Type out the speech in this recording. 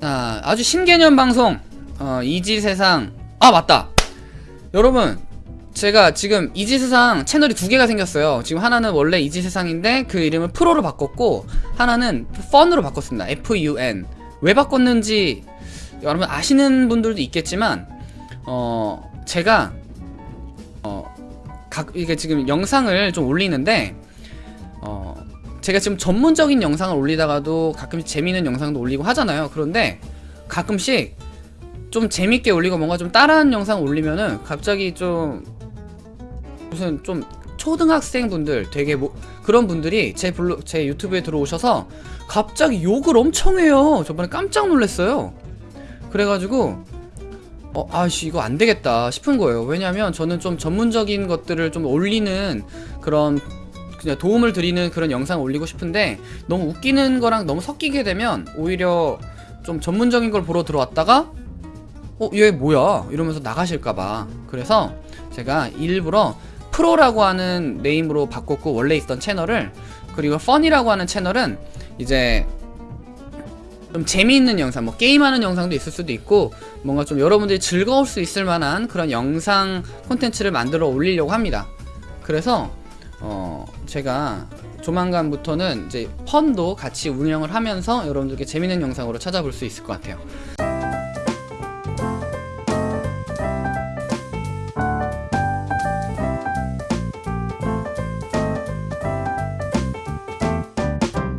자, 아주 신개념 방송. 어, 이지세상. 아 맞다. 여러분 제가 지금 이지세상 채널이 두 개가 생겼어요. 지금 하나는 원래 이지세상인데 그 이름을 프로로 바꿨고 하나는 펀으로 바꿨습니다. FUN 왜 바꿨는지 여러분 아시는 분들도 있겠지만 어 제가 어 각 이게 지금 영상을 좀 올리는데 어 제가 지금 전문적인 영상을 올리다가도 가끔씩 재미있는 영상도 올리고 하잖아요. 그런데 가끔씩 좀 재밌게 올리고 뭔가 좀 따라하는 영상 올리면은 갑자기 좀 무슨 좀 초등학생 분들 되게 뭐 그런 분들이 제 블로 제 유튜브에 들어오셔서 갑자기 욕을 엄청 해요. 저번에 깜짝 놀랐어요. 그래가지고 어 아씨 이거 안 되겠다 싶은 거예요. 왜냐면 저는 좀 전문적인 것들을 좀 올리는 그런 도움을 드리는 그런 영상 올리고 싶은데 너무 웃기는 거랑 너무 섞이게 되면 오히려 좀 전문적인 걸 보러 들어왔다가 어 얘 뭐야? 이러면서 나가실까봐. 그래서 제가 일부러 프로라고 하는 네임으로 바꿨고 원래 있던 채널을 그리고 펀이라고 하는 채널은 이제 좀 재미있는 영상 뭐 게임하는 영상도 있을 수도 있고 뭔가 좀 여러분들이 즐거울 수 있을 만한 그런 영상 콘텐츠를 만들어 올리려고 합니다. 그래서 어 제가 조만간부터는 이제 펀도 같이 운영을 하면서 여러분들께 재밌는 영상으로 찾아볼 수 있을 것 같아요